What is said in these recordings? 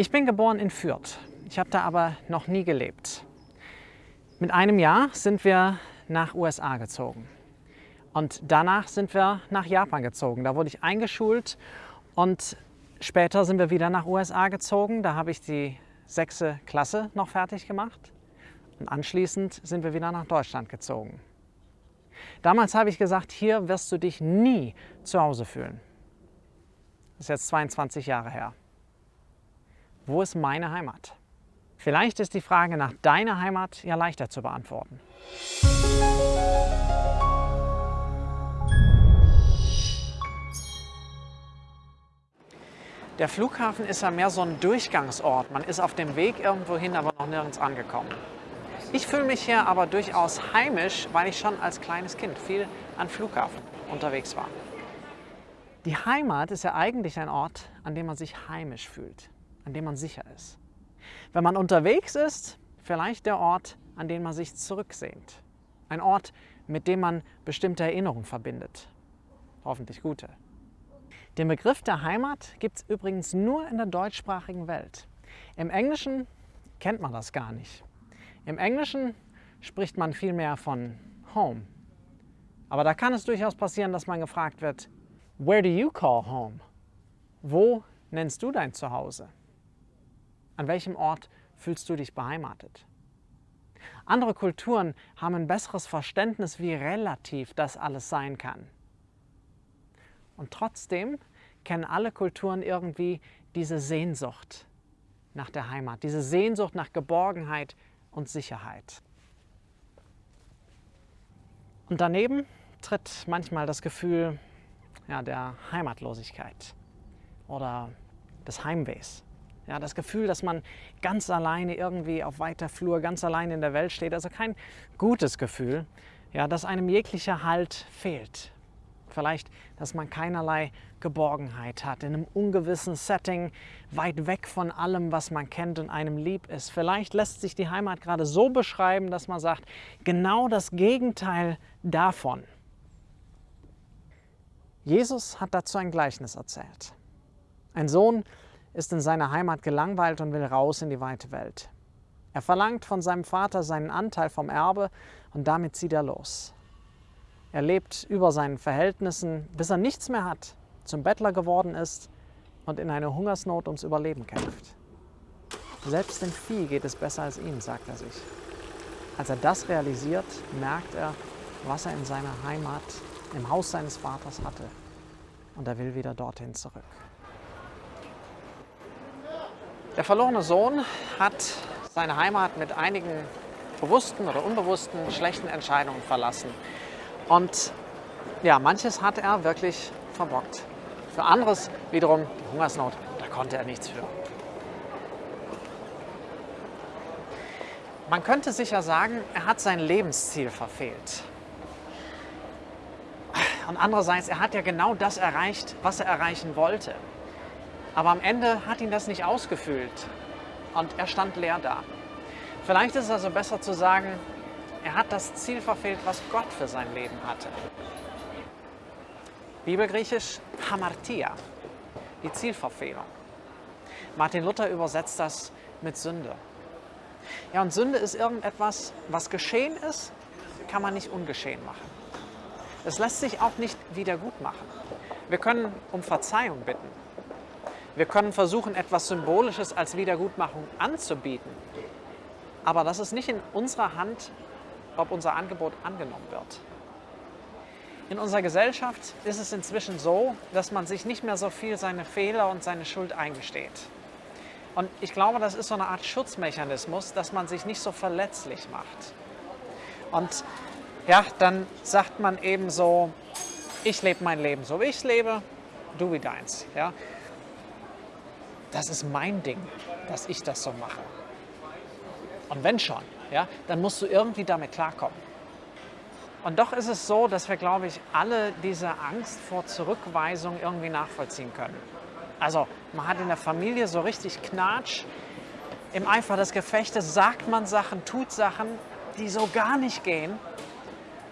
Ich bin geboren in Fürth. Ich habe da aber noch nie gelebt. Mit einem Jahr sind wir nach USA gezogen. Und danach sind wir nach Japan gezogen. Da wurde ich eingeschult und später sind wir wieder nach USA gezogen. Da habe ich die sechste Klasse noch fertig gemacht. Und anschließend sind wir wieder nach Deutschland gezogen. Damals habe ich gesagt, hier wirst du dich nie zu Hause fühlen. Das ist jetzt 22 Jahre her. Wo ist meine Heimat? Vielleicht ist die Frage nach deiner Heimat ja leichter zu beantworten. Der Flughafen ist ja mehr so ein Durchgangsort. Man ist auf dem Weg irgendwo hin, aber noch nirgends angekommen. Ich fühle mich hier aber durchaus heimisch, weil ich schon als kleines Kind viel an Flughafen unterwegs war. Die Heimat ist ja eigentlich ein Ort, an dem man sich heimisch fühlt, an dem man sicher ist. Wenn man unterwegs ist, vielleicht der Ort, an den man sich zurücksehnt. Ein Ort, mit dem man bestimmte Erinnerungen verbindet. Hoffentlich gute. Den Begriff der Heimat gibt es übrigens nur in der deutschsprachigen Welt. Im Englischen kennt man das gar nicht. Im Englischen spricht man vielmehr von Home. Aber da kann es durchaus passieren, dass man gefragt wird, Where do you call home? Wo nennst du dein Zuhause? An welchem Ort fühlst du dich beheimatet? Andere Kulturen haben ein besseres Verständnis, wie relativ das alles sein kann. Und trotzdem kennen alle Kulturen irgendwie diese Sehnsucht nach der Heimat, diese Sehnsucht nach Geborgenheit und Sicherheit. Und daneben tritt manchmal das Gefühl ja, der Heimatlosigkeit oder des Heimwehs. Ja, das Gefühl, dass man ganz alleine irgendwie auf weiter Flur, ganz alleine in der Welt steht. Also kein gutes Gefühl, ja, dass einem jeglicher Halt fehlt. Vielleicht, dass man keinerlei Geborgenheit hat, in einem ungewissen Setting, weit weg von allem, was man kennt und einem lieb ist. Vielleicht lässt sich die Heimat gerade so beschreiben, dass man sagt, genau das Gegenteil davon. Jesus hat dazu ein Gleichnis erzählt. Ein Sohn ist in seiner Heimat gelangweilt und will raus in die weite Welt. Er verlangt von seinem Vater seinen Anteil vom Erbe und damit zieht er los. Er lebt über seinen Verhältnissen, bis er nichts mehr hat, zum Bettler geworden ist und in einer Hungersnot ums Überleben kämpft. Selbst dem Vieh geht es besser als ihm, sagt er sich. Als er das realisiert, merkt er, was er in seiner Heimat, im Haus seines Vaters hatte. Und er will wieder dorthin zurück. Der verlorene Sohn hat seine Heimat mit einigen bewussten oder unbewussten schlechten Entscheidungen verlassen. Und ja, manches hat er wirklich verbockt. Für anderes wiederum die Hungersnot, da konnte er nichts für. Man könnte sicher sagen, er hat sein Lebensziel verfehlt. Und andererseits, er hat ja genau das erreicht, was er erreichen wollte. Aber am Ende hat ihn das nicht ausgefüllt und er stand leer da. Vielleicht ist es also besser zu sagen, er hat das Ziel verfehlt, was Gott für sein Leben hatte. Bibelgriechisch Hamartia, die Zielverfehlung. Martin Luther übersetzt das mit Sünde. Ja, und Sünde ist irgendetwas, was geschehen ist, kann man nicht ungeschehen machen. Es lässt sich auch nicht wieder gut machen. Wir können um Verzeihung bitten. Wir können versuchen, etwas Symbolisches als Wiedergutmachung anzubieten. Aber das ist nicht in unserer Hand, ob unser Angebot angenommen wird. In unserer Gesellschaft ist es inzwischen so, dass man sich nicht mehr so viel seine Fehler und seine Schuld eingesteht. Und ich glaube, das ist so eine Art Schutzmechanismus, dass man sich nicht so verletzlich macht. Und ja, dann sagt man eben so, ich lebe mein Leben so, wie ich lebe, du wie deins. Ja? Das ist mein Ding, dass ich das so mache. Und wenn schon, ja, dann musst du irgendwie damit klarkommen. Und doch ist es so, dass wir, glaube ich, alle diese Angst vor Zurückweisung irgendwie nachvollziehen können. Also man hat in der Familie so richtig Knatsch. Im Eifer des Gefechtes sagt man Sachen, tut Sachen, die so gar nicht gehen,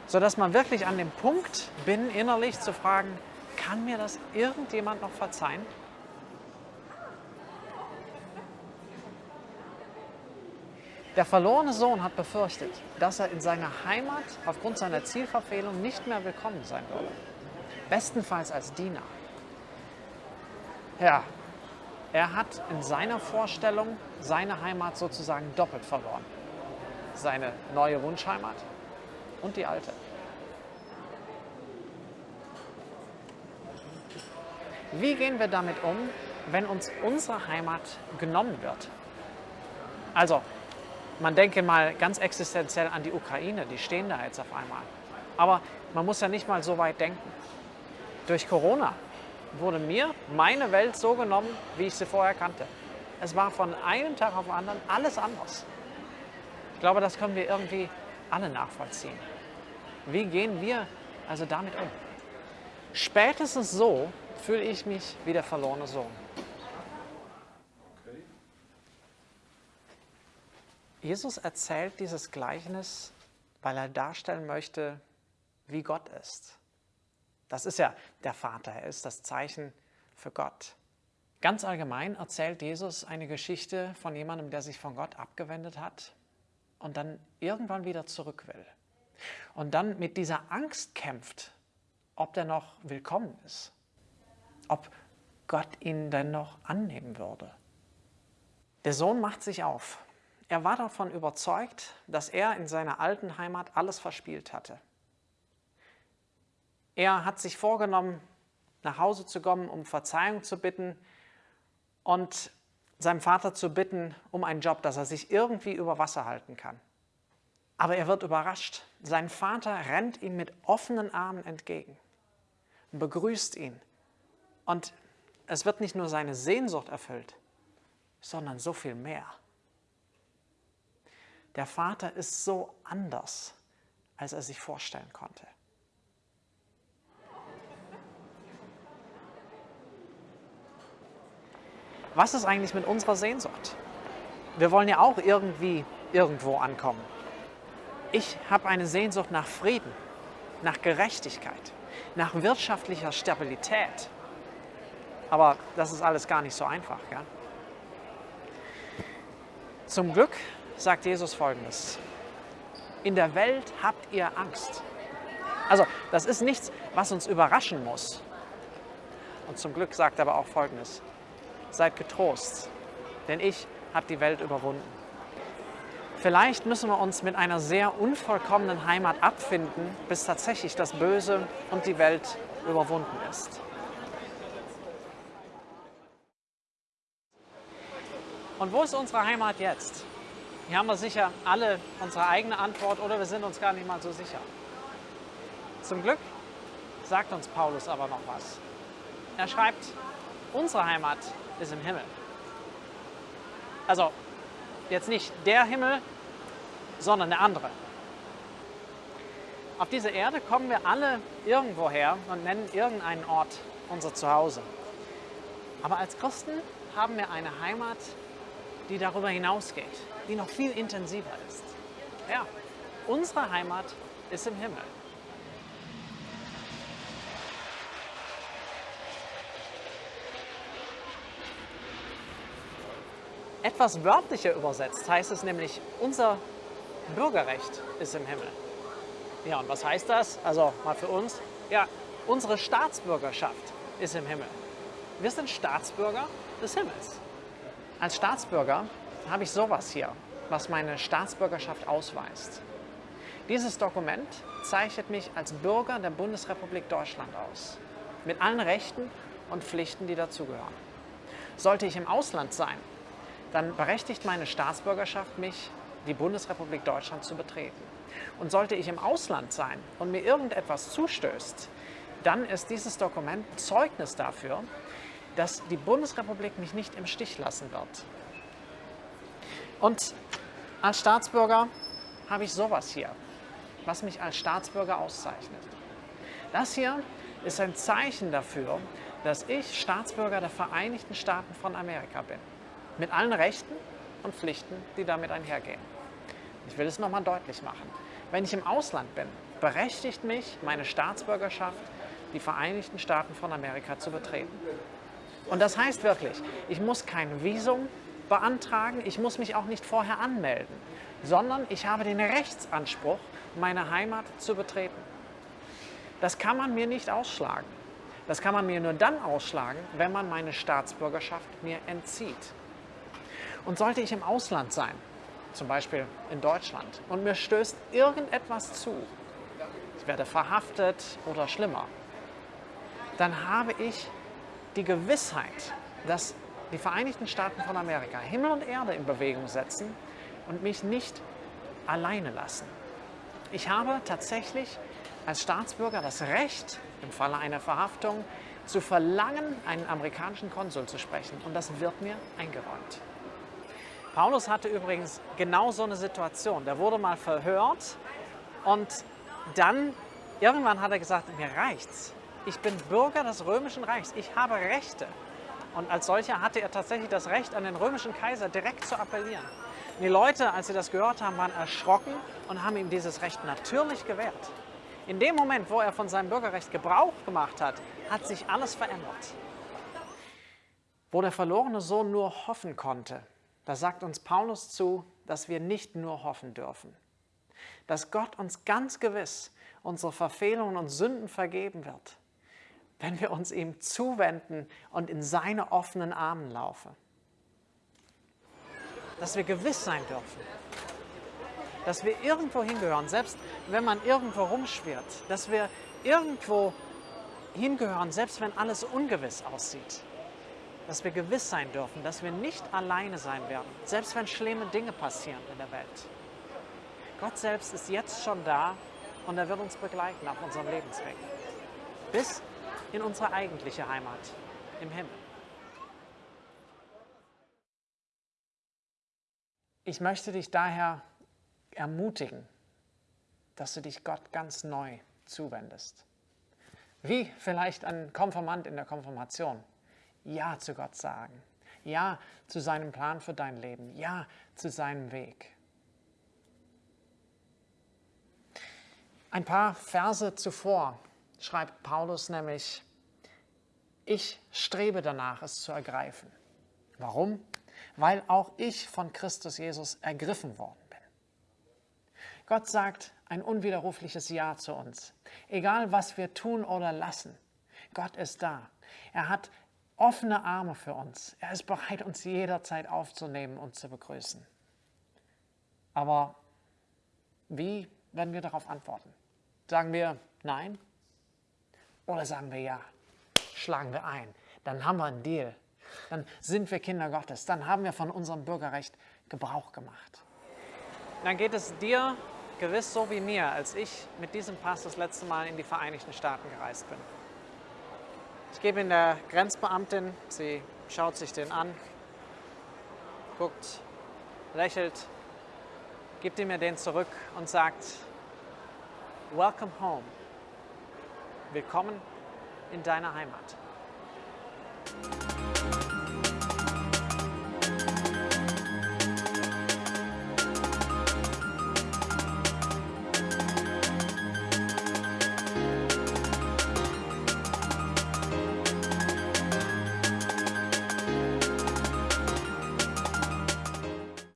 sodass man wirklich an dem Punkt bin, innerlich zu fragen, kann mir das irgendjemand noch verzeihen? Der verlorene Sohn hat befürchtet, dass er in seiner Heimat aufgrund seiner Zielverfehlung nicht mehr willkommen sein würde. Bestenfalls als Diener. Ja, er hat in seiner Vorstellung seine Heimat sozusagen doppelt verloren. Seine neue Wunschheimat und die alte. Wie gehen wir damit um, wenn uns unsere Heimat genommen wird? Also, man denke mal ganz existenziell an die Ukraine, die stehen da jetzt auf einmal. Aber man muss ja nicht mal so weit denken. Durch Corona wurde mir meine Welt so genommen, wie ich sie vorher kannte. Es war von einem Tag auf den anderen alles anders. Ich glaube, das können wir irgendwie alle nachvollziehen. Wie gehen wir also damit um? Spätestens so fühle ich mich wie der verlorene Sohn. Jesus erzählt dieses Gleichnis, weil er darstellen möchte, wie Gott ist. Das ist ja der Vater, er ist das Zeichen für Gott. Ganz allgemein erzählt Jesus eine Geschichte von jemandem, der sich von Gott abgewendet hat und dann irgendwann wieder zurück will. Und dann mit dieser Angst kämpft, ob der noch willkommen ist, ob Gott ihn denn noch annehmen würde. Der Sohn macht sich auf. Er war davon überzeugt, dass er in seiner alten Heimat alles verspielt hatte. Er hat sich vorgenommen, nach Hause zu kommen, um Verzeihung zu bitten und seinem Vater zu bitten um einen Job, dass er sich irgendwie über Wasser halten kann. Aber er wird überrascht. Sein Vater rennt ihm mit offenen Armen entgegen, begrüßt ihn. Und es wird nicht nur seine Sehnsucht erfüllt, sondern so viel mehr. Der Vater ist so anders, als er sich vorstellen konnte. Was ist eigentlich mit unserer Sehnsucht? Wir wollen ja auch irgendwie irgendwo ankommen. Ich habe eine Sehnsucht nach Frieden, nach Gerechtigkeit, nach wirtschaftlicher Stabilität. Aber das ist alles gar nicht so einfach. Ja? Zum Glück sagt Jesus Folgendes. In der Welt habt ihr Angst. Also das ist nichts, was uns überraschen muss. Und zum Glück sagt er aber auch Folgendes seid getrost, denn ich habe die Welt überwunden. Vielleicht müssen wir uns mit einer sehr unvollkommenen Heimat abfinden, bis tatsächlich das Böse und die Welt überwunden ist. Und wo ist unsere Heimat jetzt? Hier haben wir sicher alle unsere eigene Antwort oder wir sind uns gar nicht mal so sicher. Zum Glück sagt uns Paulus aber noch was. Er schreibt, unsere Heimat ist im Himmel. Also jetzt nicht der Himmel, sondern der andere. Auf dieser Erde kommen wir alle irgendwo her und nennen irgendeinen Ort unser Zuhause. Aber als Christen haben wir eine Heimat, die darüber hinausgeht, die noch viel intensiver ist. Ja, unsere Heimat ist im Himmel. Etwas wörtlicher übersetzt heißt es nämlich, unser Bürgerrecht ist im Himmel. Ja, und was heißt das? Also mal für uns. Ja, unsere Staatsbürgerschaft ist im Himmel. Wir sind Staatsbürger des Himmels. Als Staatsbürger habe ich sowas hier, was meine Staatsbürgerschaft ausweist. Dieses Dokument zeichnet mich als Bürger der Bundesrepublik Deutschland aus, mit allen Rechten und Pflichten, die dazugehören. Sollte ich im Ausland sein, dann berechtigt meine Staatsbürgerschaft mich, die Bundesrepublik Deutschland zu betreten. Und sollte ich im Ausland sein und mir irgendetwas zustößt, dann ist dieses Dokument Zeugnis dafür, dass die Bundesrepublik mich nicht im Stich lassen wird. Und als Staatsbürger habe ich sowas hier, was mich als Staatsbürger auszeichnet. Das hier ist ein Zeichen dafür, dass ich Staatsbürger der Vereinigten Staaten von Amerika bin mit allen Rechten und Pflichten, die damit einhergehen. Ich will es nochmal deutlich machen. Wenn ich im Ausland bin, berechtigt mich meine Staatsbürgerschaft, die Vereinigten Staaten von Amerika zu betreten. Und das heißt wirklich, ich muss kein Visum beantragen, ich muss mich auch nicht vorher anmelden, sondern ich habe den Rechtsanspruch, meine Heimat zu betreten. Das kann man mir nicht ausschlagen. Das kann man mir nur dann ausschlagen, wenn man meine Staatsbürgerschaft mir entzieht. Und sollte ich im Ausland sein, zum Beispiel in Deutschland, und mir stößt irgendetwas zu, ich werde verhaftet oder schlimmer, dann habe ich die Gewissheit, dass die Vereinigten Staaten von Amerika Himmel und Erde in Bewegung setzen und mich nicht alleine lassen. Ich habe tatsächlich als Staatsbürger das Recht, im Falle einer Verhaftung, zu verlangen, einen amerikanischen Konsul zu sprechen. Und das wird mir eingeräumt. Paulus hatte übrigens genau so eine Situation. Der wurde mal verhört und dann, irgendwann hat er gesagt, mir reicht's. Ich bin Bürger des römischen Reichs. Ich habe Rechte. Und als solcher hatte er tatsächlich das Recht, an den römischen Kaiser direkt zu appellieren. Und die Leute, als sie das gehört haben, waren erschrocken und haben ihm dieses Recht natürlich gewährt. In dem Moment, wo er von seinem Bürgerrecht Gebrauch gemacht hat, hat sich alles verändert. Wo der verlorene Sohn nur hoffen konnte, da sagt uns Paulus zu, dass wir nicht nur hoffen dürfen. Dass Gott uns ganz gewiss unsere Verfehlungen und Sünden vergeben wird wenn wir uns ihm zuwenden und in seine offenen Armen laufen. Dass wir gewiss sein dürfen, dass wir irgendwo hingehören, selbst wenn man irgendwo rumschwirrt, dass wir irgendwo hingehören, selbst wenn alles ungewiss aussieht. Dass wir gewiss sein dürfen, dass wir nicht alleine sein werden, selbst wenn schlimme Dinge passieren in der Welt. Gott selbst ist jetzt schon da und er wird uns begleiten auf unserem Lebensweg. Bis in unsere eigentliche Heimat im Himmel. Ich möchte dich daher ermutigen, dass du dich Gott ganz neu zuwendest. Wie vielleicht ein Konfirmand in der Konfirmation. Ja zu Gott sagen. Ja zu seinem Plan für dein Leben. Ja zu seinem Weg. Ein paar Verse zuvor schreibt Paulus nämlich, ich strebe danach, es zu ergreifen. Warum? Weil auch ich von Christus Jesus ergriffen worden bin. Gott sagt ein unwiderrufliches Ja zu uns. Egal, was wir tun oder lassen, Gott ist da. Er hat offene Arme für uns. Er ist bereit, uns jederzeit aufzunehmen und zu begrüßen. Aber wie werden wir darauf antworten? Sagen wir Nein? Oder sagen wir ja, schlagen wir ein. Dann haben wir einen Deal. Dann sind wir Kinder Gottes. Dann haben wir von unserem Bürgerrecht Gebrauch gemacht. Dann geht es dir gewiss so wie mir, als ich mit diesem Pass das letzte Mal in die Vereinigten Staaten gereist bin. Ich gebe ihn der Grenzbeamtin, sie schaut sich den an, guckt, lächelt, gibt ihm mir den zurück und sagt, Welcome home. Willkommen in deiner Heimat.